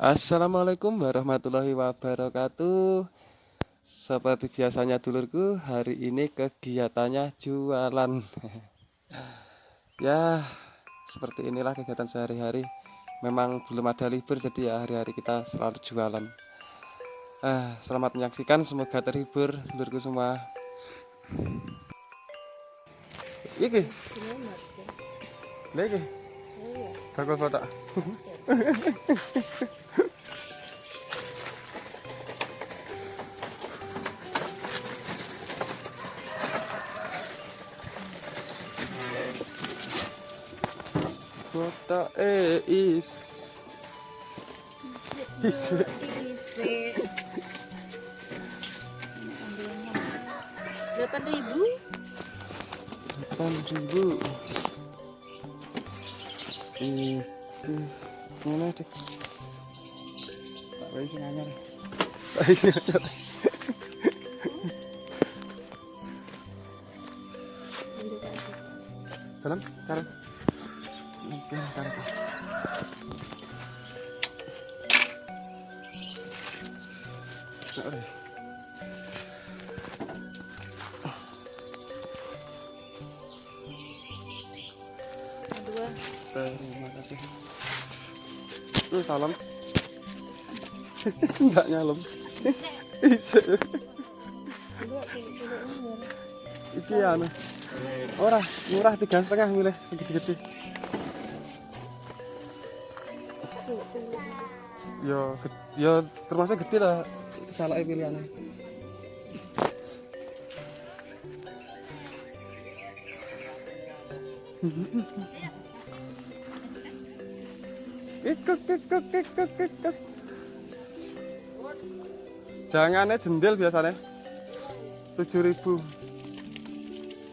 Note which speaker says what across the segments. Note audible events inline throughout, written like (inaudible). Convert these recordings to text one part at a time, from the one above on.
Speaker 1: Assalamualaikum warahmatullahi wabarakatuh. Seperti biasanya dulurku Hari ini kegiatannya jualan. (laughs) Ya seperti inilah kegiatan sehari-hari. Memang belum ada libur Jadi ya hari-hari kita selalu jualan. Ah, Selamat menyaksikan Semoga terhibur dulurku semua. Iki. Iki. Bakal (laughs) foto Kota eh is. Is.
Speaker 2: Delapan ribu?
Speaker 1: Delapan ribu. Ini mana dek tak boleh sih anyar tak boleh anyar dalam karang Oke, Oke.
Speaker 2: dua
Speaker 1: Terima kasih. Ini salam. Enggak nyalem.
Speaker 2: Dua
Speaker 1: Iki anu. Ora, murah tiga setengah milih segede-gede. Ge- yo termasuk gede lah. Salah pilihannya. Kikuk, kikuk, kikuk, kikuk. Jangannya jendel biasanya. Tujuh ribu.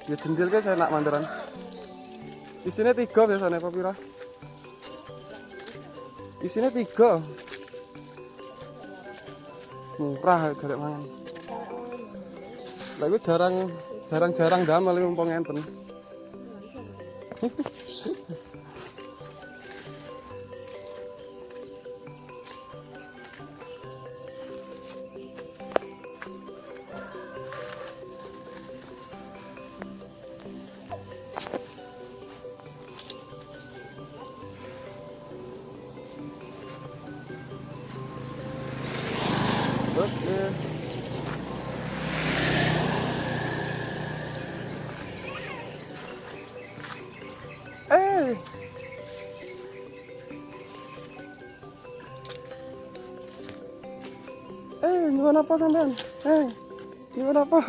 Speaker 1: Ya jendel kan saya nak mandaran. Isinya tiga biasanya Pak Pira. Isinya tiga. Murah garek mangan. Lah jarang jarang-jarang damel mumpung enten. (laughs) Gimana apa sampean? Eh, gimana apa?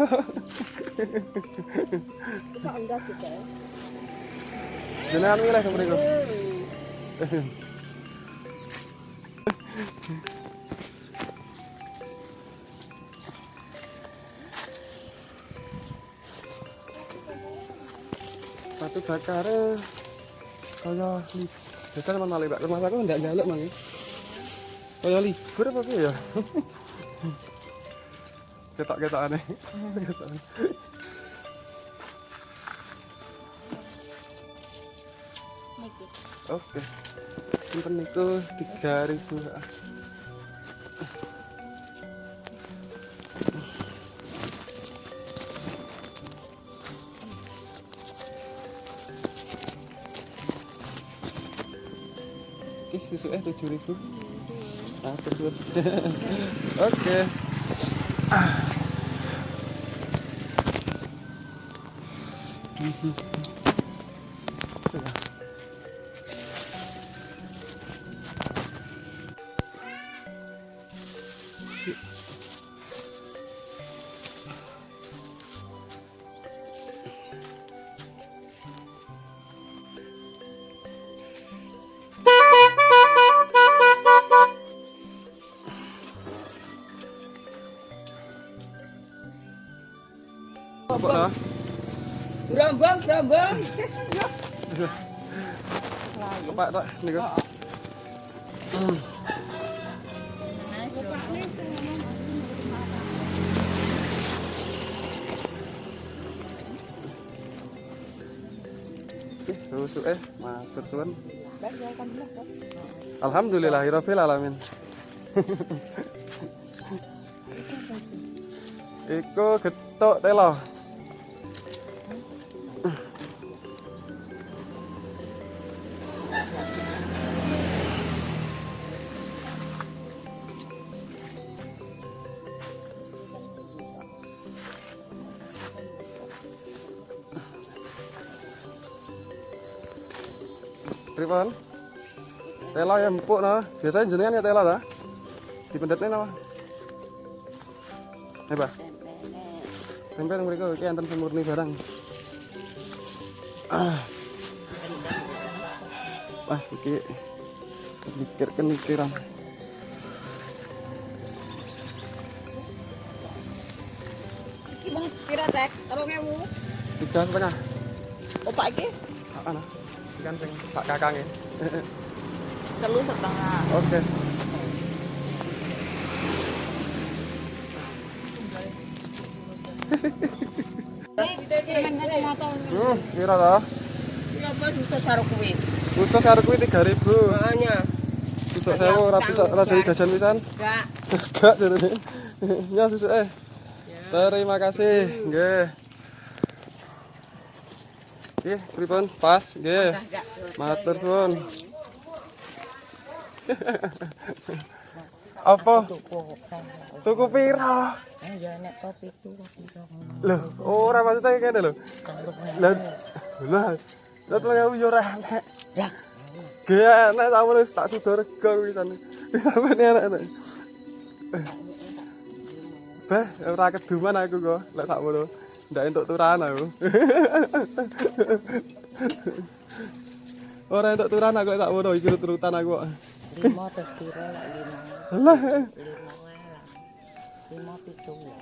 Speaker 2: kita enggak kita ya
Speaker 1: Jenengan milih sama mriku. Batu bakar kaya biasanya mana lebak rumah aku ndak galak mang kaya libur apa ya ketok-ketok aneh oke. Sinten niku 3000 ah. Oke, susu eh 7000. Ah, (laughs) tersebut. Oke. Apa lah?
Speaker 2: Brambang, brambang.
Speaker 1: Pak tak niku. Oke, susu eh matur suwun. Alhamdulillahirabbil alamin. Iku getuk telo. Pripun? Tela ya empuk no. Biasanya jenengan ya tela ta? Dipendetne napa? Hebat. Tempe nang mriku iki enten sing murni barang. Ah. Wah, iki mikirkan mikiran.
Speaker 3: Iki mau kira tek, tolong ewu.
Speaker 1: Tiga setengah.
Speaker 3: Opak iki
Speaker 1: Ana. Ikan sing sak kakange. (laughs)
Speaker 3: telu setengah.
Speaker 1: Oke. Hmm, kira ta?
Speaker 3: Ya bos bisa saru kuwi.
Speaker 1: Khusus karo kuwi 3000.
Speaker 3: Makanya
Speaker 1: Susuk sewu ora bisa rasane jajan pisan.
Speaker 3: enggak. (laughs)
Speaker 1: Gak jarene. (laughs) Ya eh. Terima kasih. Nggih. Nggih, pripun? Pas, nggih. Matur suwun. (laughs) Apa? Tuku pira?
Speaker 3: Ya nek kopi itu kopi
Speaker 1: Loh, ora maksudnya kene lho. Lah. Lah telung ewu yo ora enek.
Speaker 3: Lah.
Speaker 1: Gak enek tak wis tak sudo rego kuwi sana. Sampeyan enek. Beh, ora keduman aku kok. Lek sak ngono. Ndak entuk turan aku. (laughs) Ora entuk turan aku sak ngono iki turutan aku
Speaker 3: lima terus lima.
Speaker 1: Lah,
Speaker 3: Lima lah. Lima pitu ya.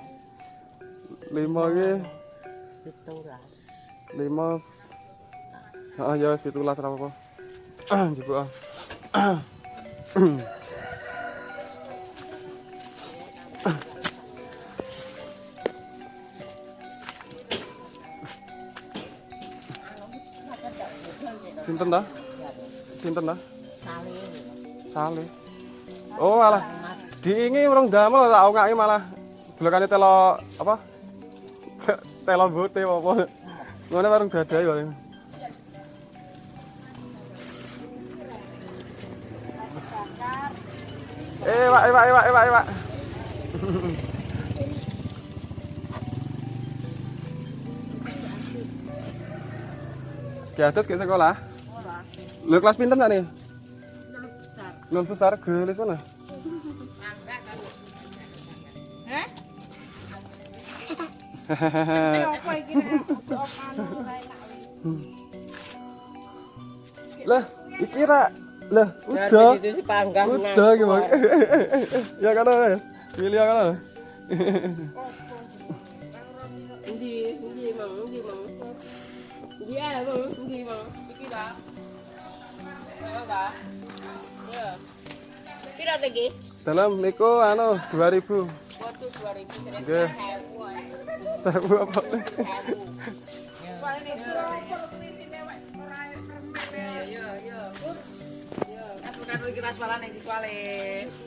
Speaker 1: lima iki
Speaker 3: Pitulas.
Speaker 1: lima Ah ya wis 17 ora apa-apa. (clears throat) Ah, (clears throat) njupuk ah. Sinten dah? Sinten dah?
Speaker 3: Sale.
Speaker 1: Sale. Oh, alah. Diingi urung damel tak ongake malah blokane telo apa? (laughs) telo bote apa. Ngono warung dadai kok. Eh, Pak, eh, Pak, eh, Pak, eh, Pak, eh, Pak. Ki atus ke sekolah? Lu kelas pinten sak nih? Nol besar gelis mana?
Speaker 3: Heh?
Speaker 1: Hehehe.
Speaker 3: Apa iki nek apa anu enak.
Speaker 1: Lah, iki ra. Lah, (laughs) udah. Udah gimana? ya kan ya. Milih kan.
Speaker 3: Endi, endi mau, endi mau. Iya, mau, endi mau. Iki ta. Piro ta iki?
Speaker 1: Dalem iku anu 2000.
Speaker 3: Waduh 2000 jare
Speaker 1: Nggih. Sewu apa?
Speaker 3: Paling iso permisine wek ora kan lagi rasualan yang diswale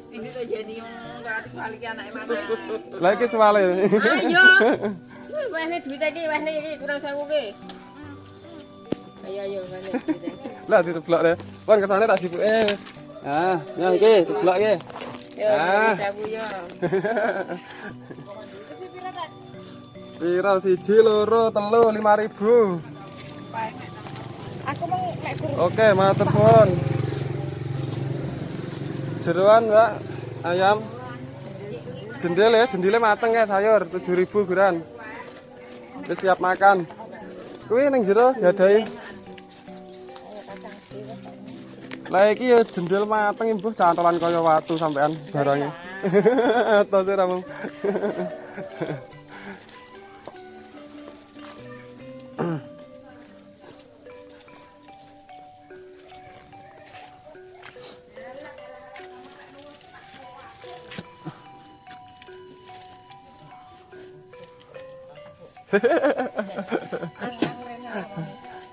Speaker 3: ini tuh jadi yang berarti swale ki anak
Speaker 1: emana lagi swale
Speaker 3: ayo wah duit iki, wah ini kurang sewu ki Ayo, ayo, wahne duit iki.
Speaker 1: Lah diseblok deh. Pon kesane tak sibuk eh. Ah, yang iki seblok iki.
Speaker 3: Yo,
Speaker 1: Ah.
Speaker 3: 1000 yo.
Speaker 1: Spiral siji loro telu 5000.
Speaker 3: Aku mau mek
Speaker 1: Oke, matur suwun. Jeroan, Mbak. Ayam. Jendel ya, jendile mateng ya sayur 7000 guran. Wis siap makan. Kuwi ning jero diadai. Lah iki ya jendel mateng Ibu, cantolan kaya watu sampean barangnya. (laughs) Atos ora mung. (laughs)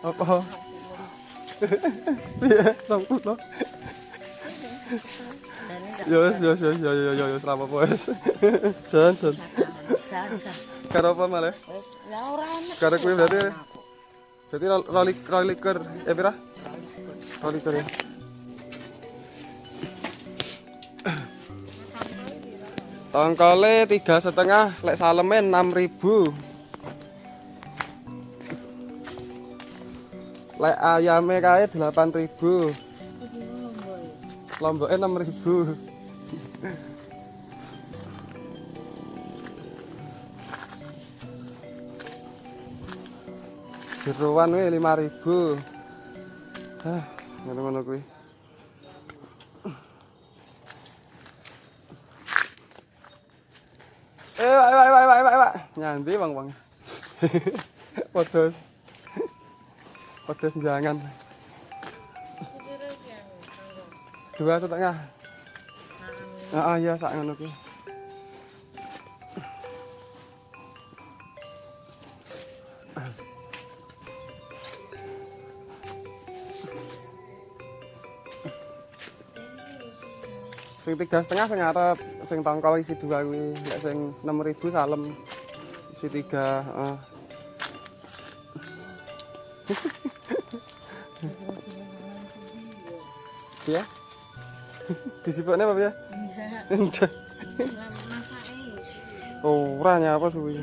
Speaker 1: Apa? Sampulo. Yo wis yo yo yo yo yo yo ora apa-apa wis. Jan jan. Karo apa malah?
Speaker 3: Lah ora enak.
Speaker 1: Karo berarti berarti ro- roli roliker eh pira? Roliker ya. Tongkole tiga setengah, lek saleme enam ribu. Lek ayame kae 8.000. Lomboke 6.000. Jeroan we 5.000. Ah, ngono-ngono kuwi. Eh, ayo ayo ayo ayo ayo. Nyandi wong-wong. (laughs) Podos. Podos jangan. Dua setengah. Ah, ah, iya sak ngono kuwi. Sing tiga setengah sing ngarep, sing tongkol isi dua kuwi, lek sing enam ribu salem isi tiga. heeh. (laughs) (laughs) Iya. Disibukne apa ya? Enggak. Oh, ora nyapa suwi.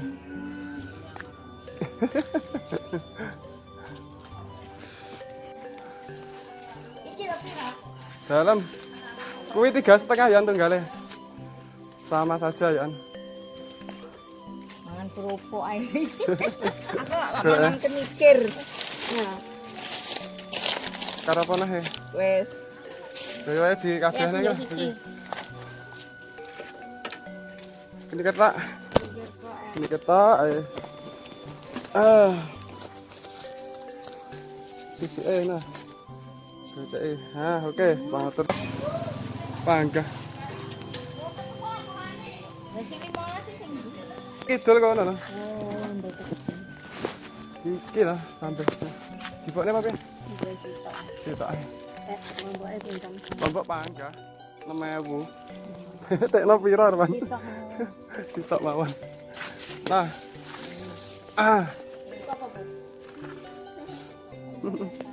Speaker 1: Dalam. Kuwi tiga setengah ya tunggale. Sama saja ya.
Speaker 3: Mangan kerupuk ae. (laughs) Aku mangan kenikir. Nah,
Speaker 1: Karo apa ya?
Speaker 3: wes.
Speaker 1: Kaya wae di kabehne
Speaker 3: Ya,
Speaker 1: kan.
Speaker 3: iki.
Speaker 1: Ini ketak. Ini ketak ae. Ah. Sisi eh nah. Baca eh. Ah, oke, banget terus. Panggah.
Speaker 3: Sih sing
Speaker 1: Kidul kono nah.
Speaker 3: Oh, ndek
Speaker 1: Iki lah sampai. Jipokne apa ya?
Speaker 3: Dua juta.
Speaker 1: Sitok ae.
Speaker 3: Eh, mamboke pinten?
Speaker 1: Lombok panggah. 6000. Tekno pira?
Speaker 3: Kita (laughs)
Speaker 1: Sitok mawon. Nah. Ah, (laughs)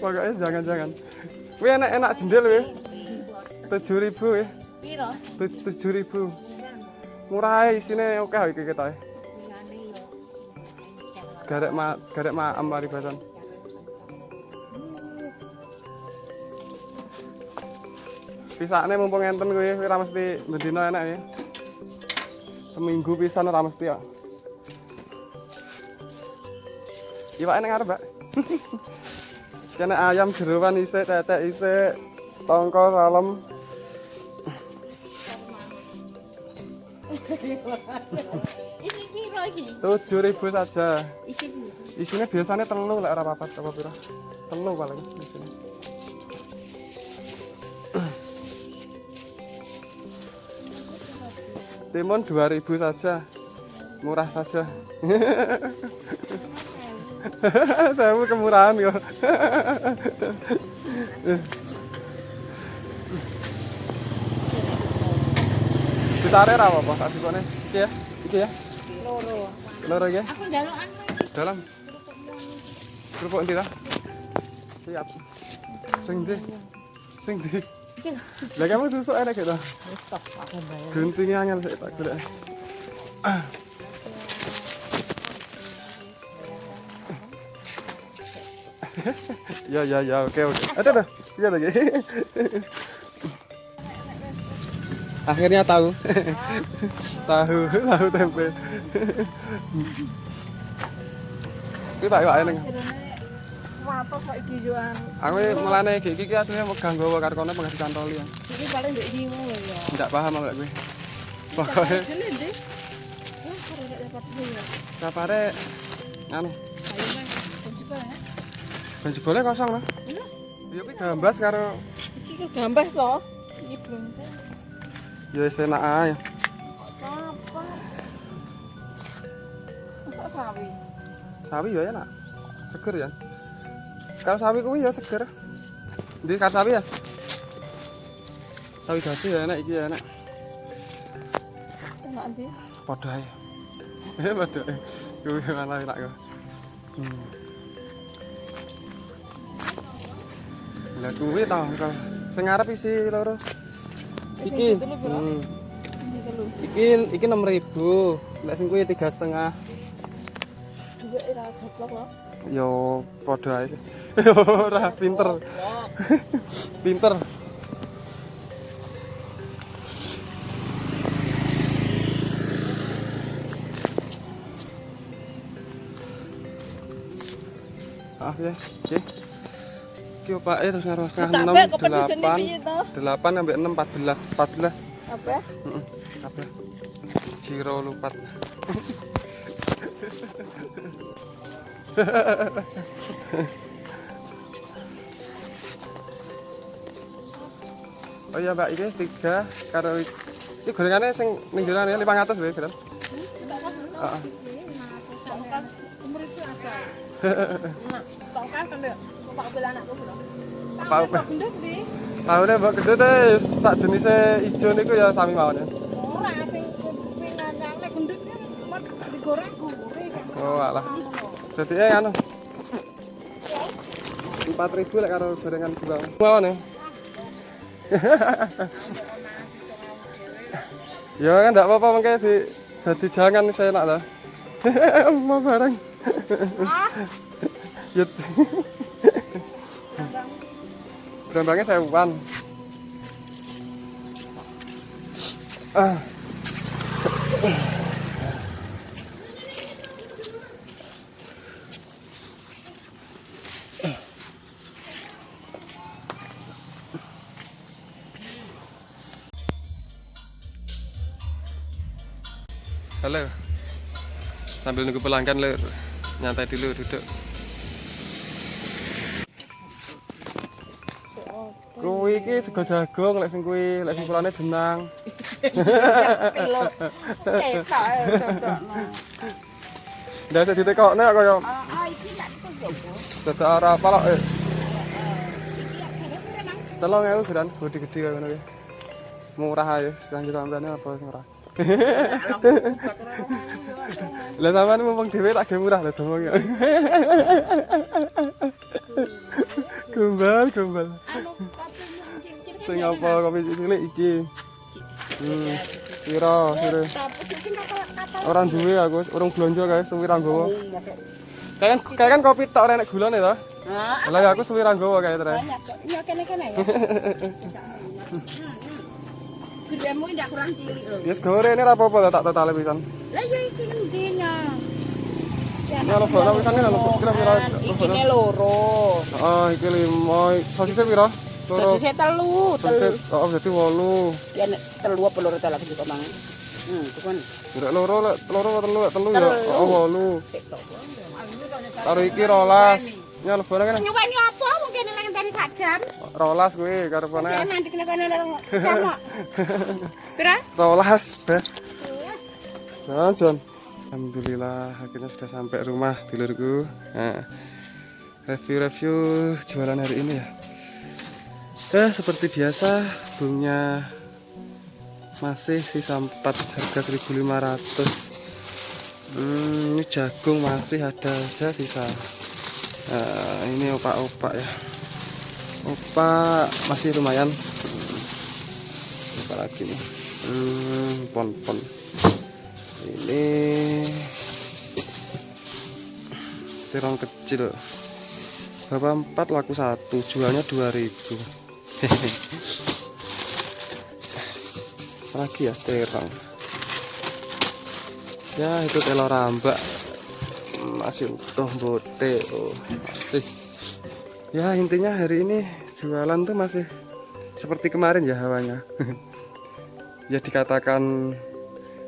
Speaker 1: pokoknya jangan-jangan. Wih enak-enak jendel wih. 7000 wih.
Speaker 3: Piro?
Speaker 1: Tu- 7000. Murah ae isine oke iki kita. Garek ma garek ma amari badan. Pisane mumpung enten kuwi ora mesti bendina enak ya. Seminggu pisan ora mesti ya. Iwak enak ngarep, Mbak. (laughs) Kene ayam jeroan isik, cecek isik, tongkol salem.
Speaker 3: Iki?
Speaker 1: 7000 saja.
Speaker 3: Isi?
Speaker 1: Isinya biasanya telu lek ora papat apa pira. Telu paling isine. Timun 2000 saja. Murah saja. (laughs) Saya kemurahan kok. Ditare ra apa-apa, tak sikone. Iki ya. Iki ya.
Speaker 3: Loro.
Speaker 1: Loro ya?
Speaker 3: Aku njalukan sih.
Speaker 1: Dalam. Kerupuk ndi ta? Siap. Sing ndi? Sing ndi?
Speaker 3: Lho.
Speaker 1: Lah kamu susuk enak gitu. Guntingnya angel sik tak golek. Ah. ya ya ya oke oke. Ada dah. Iya lagi. Akhirnya tahu. (laughs) tahu, tahu tempe. Kita yuk ayo neng. Aku mulane iki iki asline mau ganggu karo kono pengganti cantoli ya.
Speaker 3: Iki paling iki ngono ya.
Speaker 1: Enggak paham aku lek kuwi. Pokoke
Speaker 3: Jene ndek. Wah, karo nek dapat ya.
Speaker 1: sapare anu,
Speaker 3: Ayo coba ya.
Speaker 1: jebole kosong lah.
Speaker 3: Iya.
Speaker 1: Ya kuwi gambas karo
Speaker 3: Iki gambas to. Iki belum.
Speaker 1: Ya wis enak ae.
Speaker 3: Apa? Masa sawi?
Speaker 1: Sawi ya enak. Seger ya. Kalau sawi kuwi ya seger. Ndi karo sawi ya? Sawi dadi ya enak iki ya enak.
Speaker 3: Enak ndi?
Speaker 1: Padha ae. (laughs) Eh padha ae. Kuwi malah enak kok. Hmm. Lah kuwi ta kok. Sing ngarep isi loro. Iki. Hmm.
Speaker 3: Telu.
Speaker 1: Iki iki 6000. Lek sing kuwi 3,5.
Speaker 3: Dua ira goblok loh.
Speaker 1: Yo padha ae sih. (laughs) Ora pinter. (laughs) Pinter. Ah ya, oke. Iki opake terus ngaruh setengah enam, delapan, sampai enam, empat belas, empat belas.
Speaker 3: Apa?
Speaker 1: Heeh, apa? Ciro lupat. (laughs) oh iya mbak, ini tiga karo ini gorengannya sing ning ya 500 lho, Gran. Heeh.
Speaker 3: Umur itu ada. (laughs) Pak anakku.
Speaker 1: Apa apa?
Speaker 3: Gendut
Speaker 1: sak ijo niku ya sami mawon ya.
Speaker 3: Ora sing gendut kan digoreng gurih.
Speaker 1: Oh alah. Jadi eh anu. 4000 lek karo gorengan. Mawon ya. (laughs) ya kan enggak apa-apa mengke di jadi jangan saya enak lah. (laughs) Mau bareng. (laughs) Ya. Berambangnya sewuan. Ah. Halo. Sambil nunggu pelanggan lur. Nyantai dulu duduk. Iki sego jagung lek sing kuwi lek sing kulane jenang.
Speaker 3: Ya cocokno.
Speaker 1: Ndak usah ditekokne kaya
Speaker 3: Ah, iki tak tutup.
Speaker 1: dadak ora apa lho. Eh. Tolong ya ukuran bodi gede kaya ngono kuwi. Murah sekarang kita ambilnya apa sing murah. (laughs) Lah sampean mumpung dhewe tak murah lho domong ya. Gombal, gombal. Sing apa kopi cilik iki? Hmm. Piro, piro? Orang duwe aku, urung blonjo guys, suwi ra nggawa. Kayak kan kan kopi tok ora enek gulane to.
Speaker 3: Ah,
Speaker 1: Lah aku suwi ra nggawa kayak terus.
Speaker 3: banyak kok. Iya kene-kene ya. (laughs) Gedemu ndak kurang cilik lho.
Speaker 1: Yes gore ini ra apa-apa tak totale pisan.
Speaker 3: Lah ya iki ngendinya.
Speaker 1: Ya lo bono pisan lo kira-kira.
Speaker 3: Iki ne loro.
Speaker 1: Oh, iki limo. Sosisnya piro?
Speaker 3: Telu, telu.
Speaker 1: Sosis, oh jadi wolu.
Speaker 3: Ya telu apa loro telu iki kok mang. Hmm, tukon.
Speaker 1: Lek loro lek loro apa telu lek telu ya. Oh, wolu. Karo iki rolas. Ya.
Speaker 3: Nyuweni apa mungkin nek ngenteni sak jam.
Speaker 1: Rolas kuwi
Speaker 3: Saya
Speaker 1: kene. (laughs)
Speaker 3: Pira?
Speaker 1: Rolas. Nah. Alhamdulillah akhirnya sudah sampai rumah dulurku. Nah, review-review jualan hari ini ya. Eh, seperti biasa bungnya masih sisa 4 harga 1500. Hmm, ini jagung masih ada aja sisa. Nah, ini opak-opak ya. Opak masih lumayan. Hmm, Apa lagi nih? Hmm, pon-pon ini terong kecil bapak empat laku satu jualnya 2000 (laughs) lagi ya terong. Ya itu telur rambak. Masih utuh bote oh masih. Ya intinya hari ini jualan tuh masih seperti kemarin ya hawanya. (laughs) Ya dikatakan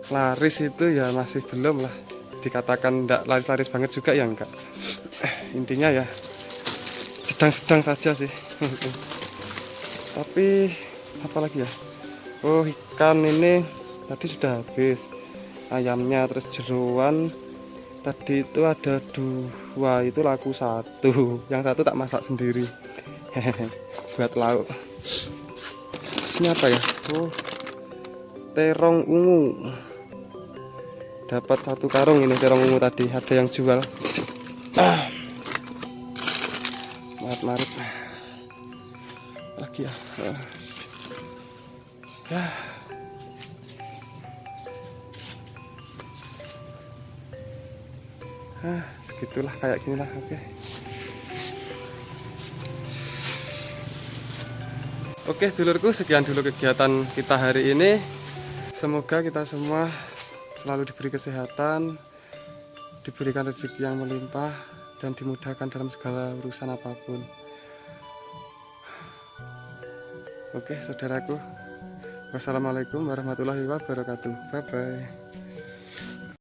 Speaker 1: laris itu ya masih belum lah. Dikatakan enggak laris-laris banget juga ya enggak. (clears throat) Intinya ya sedang-sedang saja sih (laughs) tapi apalagi ya? Oh ikan ini tadi sudah habis. Ayamnya terus jeruan. Tadi itu ada dua itu laku satu. (laughs) Yang satu tak masak sendiri. (laughs) Buat lauk. Ini apa ya? Oh terong ungu. Dapat satu karung ini terong ungu tadi. Ada yang jual. (clears throat) Ah. maret lagi ya Ah. ah segitulah kayak gini lah oke. Oke dulurku sekian dulu kegiatan kita hari ini. Semoga kita semua selalu diberi kesehatan diberikan rezeki yang melimpah dan dimudahkan dalam segala urusan apa pun oke saudaraku. Wassalamualaikum warahmatullahi wabarakatuh. Bye bye